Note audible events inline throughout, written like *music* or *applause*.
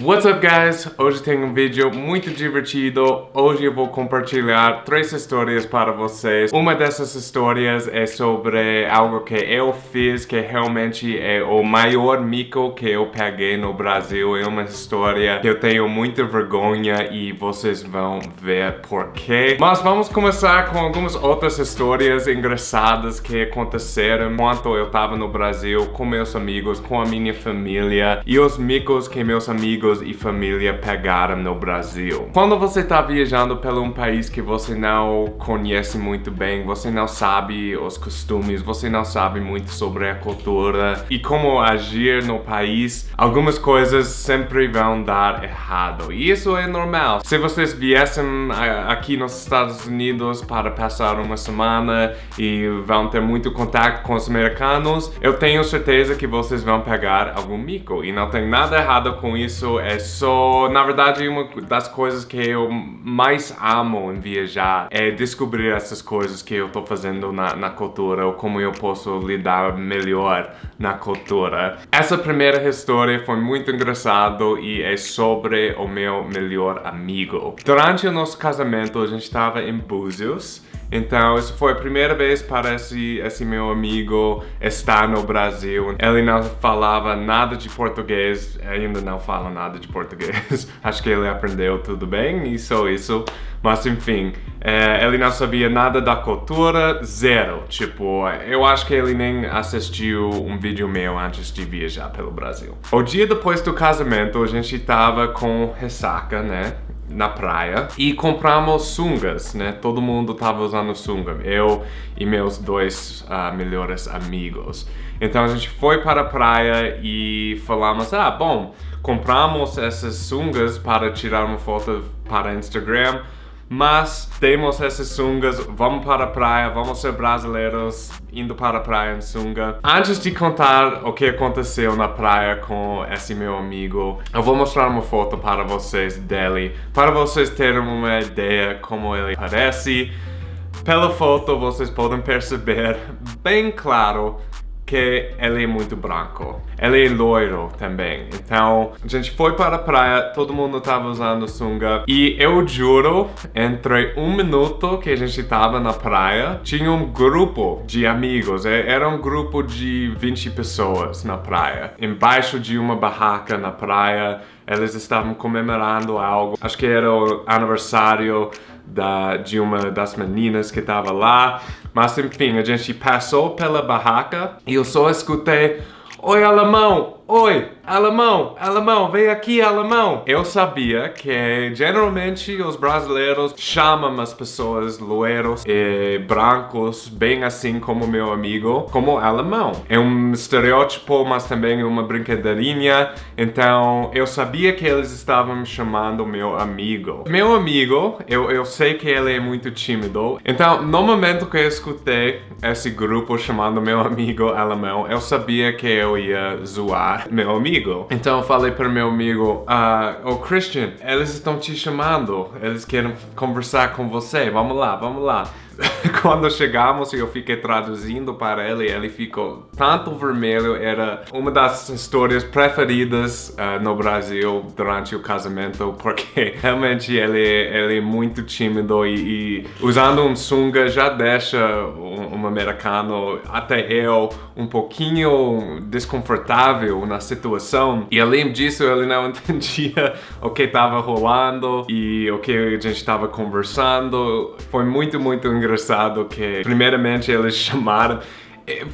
What's up guys? Hoje tem um vídeo muito divertido. Hoje eu vou compartilhar três histórias para vocês. Uma dessas histórias é sobre algo que eu fiz que realmente é o maior mico que eu peguei no Brasil. É uma história que eu tenho muita vergonha e vocês vão ver porquê. Mas vamos começar com algumas outras histórias engraçadas que aconteceram enquanto eu estava no Brasil com meus amigos, com a minha família e os micos que meus amigos amigos e família pegaram no Brasil. Quando você está viajando pelo um país que você não conhece muito bem, você não sabe os costumes, você não sabe muito sobre a cultura e como agir no país, algumas coisas sempre vão dar errado. E isso é normal. Se vocês viessem aqui nos Estados Unidos para passar uma semana e vão ter muito contato com os americanos, eu tenho certeza que vocês vão pegar algum mico. E não tem nada errado com isso, é só, na verdade, uma das coisas que eu mais amo em viajar é descobrir essas coisas que eu tô fazendo na, na cultura ou como eu posso lidar melhor na cultura. Essa primeira história foi muito engraçado e é sobre o meu melhor amigo. Durante o nosso casamento, a gente estava em Búzios então, isso foi a primeira vez para esse, esse meu amigo estar no Brasil. Ele não falava nada de português, ainda não fala nada de português. *laughs* Acho que ele aprendeu tudo bem e só isso. Mas enfim, é, ele não sabia nada da cultura, zero. Tipo, eu acho que ele nem assistiu um vídeo meu antes de viajar pelo Brasil. O dia depois do casamento, a gente tava com ressaca, né? Na praia e compramos sungas, né? Todo mundo tava usando sunga, eu e meus dois uh, melhores amigos. Então a gente foi para a praia e falamos, ah, bom, compramos essas sungas para tirar uma foto para Instagram, mas temos essas sungas, vamos para a praia, vamos ser brasileiros indo para a praia em sunga. Antes de contar o que aconteceu na praia com esse meu amigo, eu vou mostrar uma foto para vocês dele, para vocês terem uma ideia como ele parece. Pela foto vocês podem perceber bem claro que ele é muito branco. Ele é loiro também. Então, a gente foi para a praia, todo mundo estava usando sunga. E eu juro, entre um minuto que a gente estava na praia, tinha um grupo de amigos. É, era um grupo de 20 pessoas na praia. Embaixo de uma barraca na praia, eles estavam comemorando algo. Acho que era o aniversário da, de uma das meninas que estava lá. Mas enfim, a gente passou pela barraca e eu só escutei Oi, alemão! Oi, alemão, alemão, vem aqui, alemão. Eu sabia que geralmente os brasileiros chamam as pessoas loiros e brancos, bem assim como meu amigo, como alemão. É um estereótipo, mas também uma brincadeirinha. Então, eu sabia que eles estavam me chamando meu amigo. Meu amigo, eu, eu sei que ele é muito tímido. Então, no momento que eu escutei esse grupo chamando meu amigo alemão, eu sabia que eu ia zoar meu amigo. Então eu falei para meu amigo, ah, oh Christian, eles estão te chamando, eles querem conversar com você, vamos lá, vamos lá. *laughs* Quando chegamos, eu fiquei traduzindo para ele, ele ficou tanto vermelho, era uma das histórias preferidas uh, no Brasil durante o casamento, *laughs* porque realmente ele, ele é muito tímido e, e usando um sunga já deixa um, um americano, até eu, um pouquinho desconfortável na situação. E além disso, ele não *laughs* entendia o que estava rolando e o que a gente estava conversando. Foi muito, muito engraçado que primeiramente eles *laughs* chamaram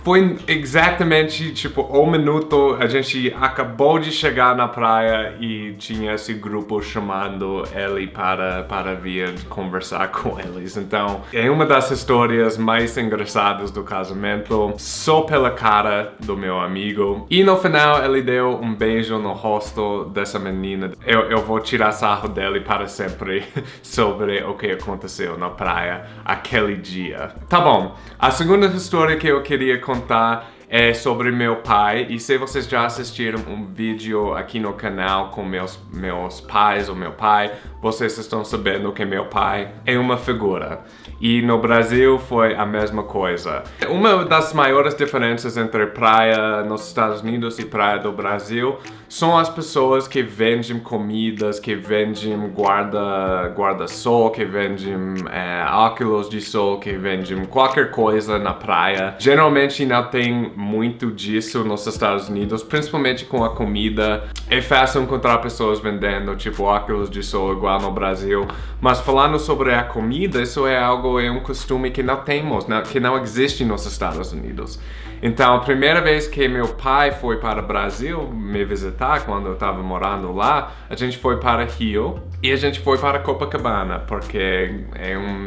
foi exatamente, tipo, um minuto, a gente acabou de chegar na praia e tinha esse grupo chamando ele para, para vir conversar *laughs* com eles. Então, é uma das histórias mais engraçadas do casamento, só pela cara do meu amigo. E no final, ele deu um beijo no rosto dessa menina. Eu, eu vou tirar sarro dele para sempre *laughs* sobre o que aconteceu na praia aquele dia. Tá bom, a segunda história que eu queria queria contar é sobre meu pai. E se vocês já assistiram um vídeo aqui no canal com meus, meus pais ou meu pai, vocês estão sabendo que meu pai é uma figura. E no Brasil foi a mesma coisa. Uma das maiores diferenças entre praia nos Estados Unidos e praia do Brasil são as pessoas que vendem comidas, que vendem guarda-sol, guarda que vendem é, óculos de sol, que vendem qualquer coisa na praia. Geralmente não tem muito disso nos Estados Unidos, principalmente com a comida. É fácil encontrar pessoas vendendo tipo óculos de sol igual no Brasil, mas falando sobre a comida, isso é algo, é um costume que não temos, que não existe nos Estados Unidos. Então, a primeira vez que meu pai foi para o Brasil me visitar, quando eu estava morando lá, a gente foi para Rio e a gente foi para Copacabana, porque é um,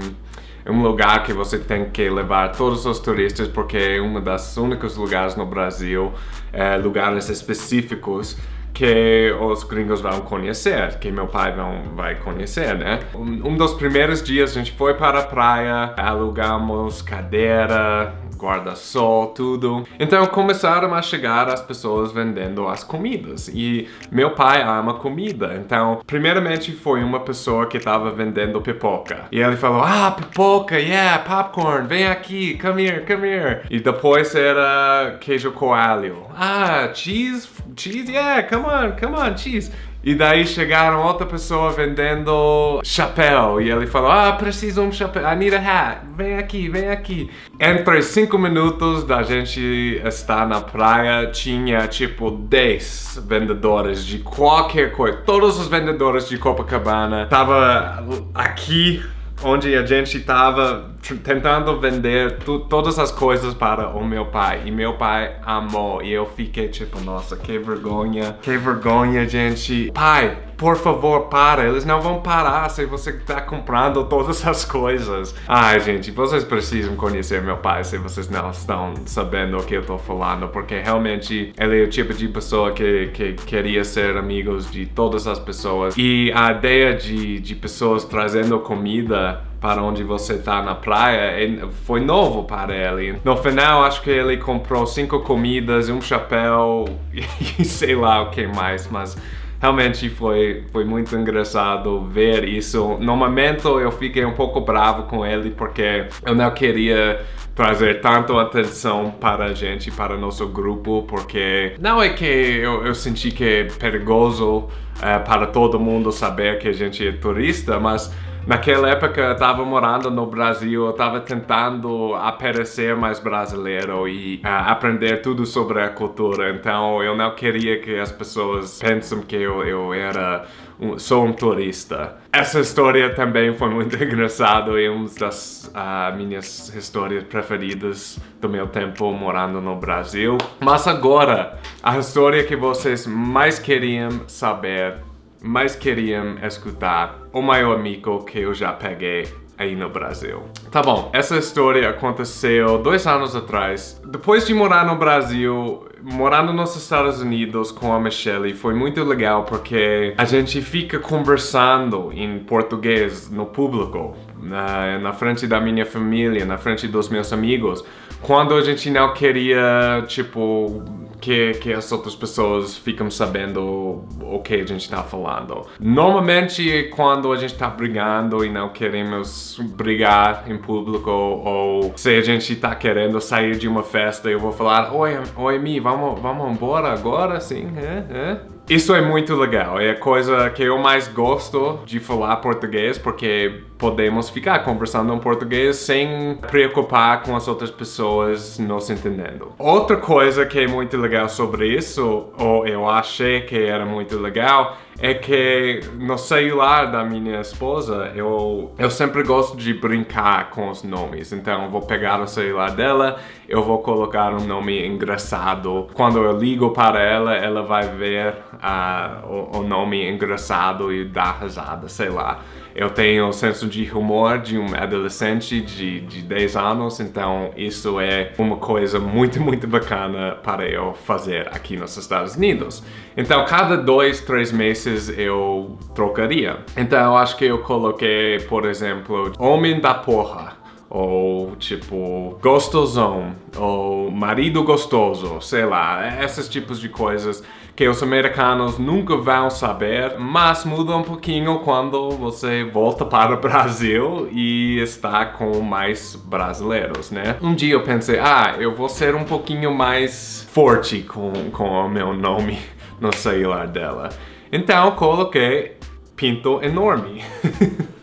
um lugar que você tem que levar todos os turistas, porque é um dos únicos lugares no Brasil, é, lugares específicos que os gringos vão conhecer, que meu pai vão, vai conhecer, né? Um, um dos primeiros dias a gente foi para a praia, alugamos cadeira, guarda-sol, tudo. Então começaram a chegar as pessoas vendendo as comidas e meu pai ama comida. Então, primeiramente foi uma pessoa que estava vendendo pipoca. E ele falou, ah, pipoca, yeah, popcorn, vem aqui, come here, come here. E depois era queijo coalho. Ah, cheese, cheese, yeah, come on, come on, cheese. E daí chegaram outra pessoa vendendo chapéu. E ele falou, ah, preciso um chapéu, I need a hat. Vem aqui, vem aqui. Entre cinco minutos da gente estar na praia, tinha tipo 10 vendedores de qualquer coisa. Todos os vendedores de Copacabana estavam aqui onde a gente estava tentando vender todas as coisas para o meu pai. E meu pai amou. E eu fiquei tipo, nossa, que vergonha. Que vergonha, gente. Pai, por favor, para. Eles não vão parar se você está comprando todas *laughs* as coisas. Ai, gente, vocês precisam conhecer meu pai se vocês não estão sabendo o que eu estou falando. Porque realmente ele é o tipo de pessoa que, que queria ser amigos de todas as pessoas. E a ideia de, de pessoas trazendo comida para onde você está na praia foi novo para ele. No final, acho que ele comprou cinco comidas, um chapéu *laughs* e sei lá o que mais, mas realmente foi, foi muito engraçado ver isso. No momento eu fiquei um pouco bravo com ele porque eu não queria trazer tanto atenção para a gente, para nosso grupo, porque não é que eu, eu senti que é perigoso é, para todo mundo saber que a gente é turista, mas Naquela época eu estava morando no Brasil, eu estava tentando aparecer mais brasileiro e uh, aprender tudo sobre a cultura, então eu não queria que as pessoas pensem que eu, eu era um, sou um turista. Essa história também foi muito *laughs* engraçada e uma das uh, minhas histórias preferidas do meu tempo morando no Brasil. Mas agora, a história que vocês mais queriam saber mais queriam escutar o maior amigo que eu já peguei aí no Brasil. Tá bom, essa história aconteceu dois anos atrás. Depois de morar no Brasil, morando nos Estados Unidos com a Michelle foi muito legal porque a gente fica conversando em português no público, na, na frente da minha família, na frente dos meus amigos, quando a gente não queria, tipo, que, que as outras pessoas ficam sabendo o que a gente está falando. Normalmente, quando a gente está brigando e não queremos brigar em público, ou se a gente está querendo sair de uma festa, eu vou falar, oi, oi, Mi, vamos, vamos embora agora, sim, é, é. Isso é muito legal, é a coisa que eu mais gosto de falar português, porque podemos ficar conversando em português sem preocupar com as outras pessoas nos entendendo. Outra coisa que é muito legal sobre isso, ou eu achei que era muito legal, é que no celular da minha esposa, eu, eu sempre gosto de brincar com os nomes. Então eu vou pegar o celular dela, eu vou colocar um nome engraçado. Quando eu ligo para ela, ela vai ver uh, o, o nome engraçado e dar risada, sei lá. Eu tenho o senso de humor de um adolescente de, de 10 anos, então isso é uma coisa muito, *laughs* muito bacana para eu fazer aqui nos Estados Unidos. Então, cada dois, três meses eu trocaria. Então, eu acho que eu coloquei, por exemplo, Homem da Porra ou tipo gostosão, ou marido gostoso, sei lá, esses tipos de coisas que os americanos nunca vão saber, mas muda um pouquinho quando você volta para o Brasil e está com mais brasileiros, né? Um dia eu pensei, ah, eu vou ser um pouquinho mais forte com, com o meu nome *laughs* no celular dela. Então coloquei Pinto Enorme. *laughs*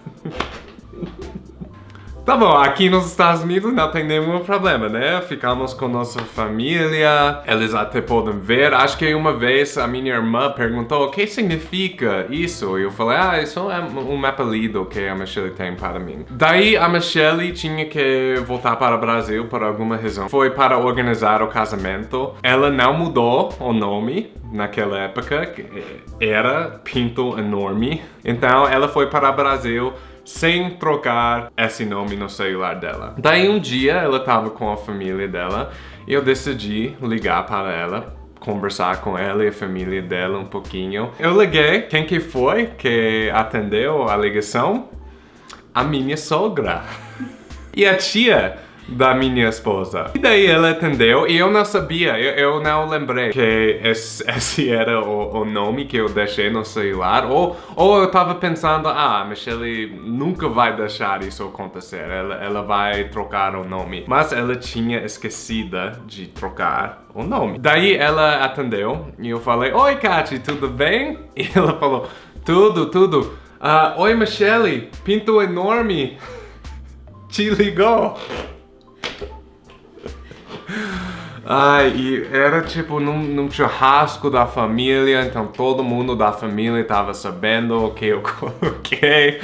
Tá bom, aqui nos Estados Unidos não tem nenhum problema, né? Ficamos com nossa família, eles até podem ver. Acho que uma vez a minha irmã perguntou o que significa isso. E eu falei, ah, isso é um apelido que a Michelle tem para mim. Daí a Michelle tinha que voltar para o Brasil por alguma razão. Foi para organizar o casamento. Ela não mudou o nome naquela época, era Pinto Enorme. Então ela foi para o Brasil sem trocar esse nome no celular dela. Daí um dia ela tava com a família dela e eu decidi ligar para ela conversar com ela e a família dela um pouquinho. Eu liguei, quem que foi que atendeu a ligação? A minha sogra. *laughs* E a tia da minha esposa. E daí ela atendeu e eu não sabia, eu, eu não lembrei que esse, *laughs* esse era o, o, nome que eu deixei no celular. Ou, ou eu tava pensando, ah, Michelle nunca vai deixar isso acontecer, ela, ela vai trocar o nome. Mas ela tinha esquecida de trocar o nome. Daí ela atendeu e eu falei, Oi, Kati, tudo bem? *laughs* E ela falou, tudo, tudo. Uh, Oi, Michelle, pinto enorme *laughs* te ligou. Ai, e era tipo num, num, churrasco da família, então todo mundo da família estava sabendo o que eu *laughs* coloquei.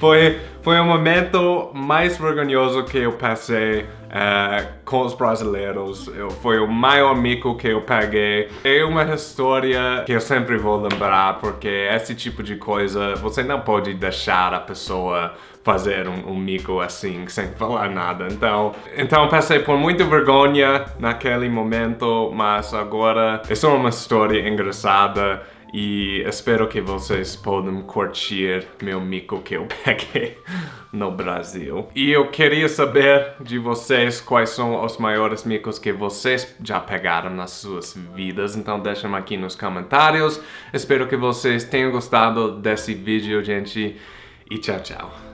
foi, foi o momento mais vergonhoso que eu passei uh, com os brasileiros. Eu, foi o maior mico que eu peguei. É uma história que eu sempre vou lembrar, porque esse tipo de coisa, você não pode deixar a pessoa fazer um, um mico assim, sem falar nada. Então, então passei por muita vergonha naquele momento, mas agora é só uma história engraçada e espero que vocês possam curtir meu mico que eu peguei *laughs* no Brasil. E eu queria saber de vocês quais são os maiores micos que vocês já pegaram nas suas vidas, então deixem aqui nos comentários. Espero que vocês tenham gostado desse vídeo, gente, e tchau, tchau.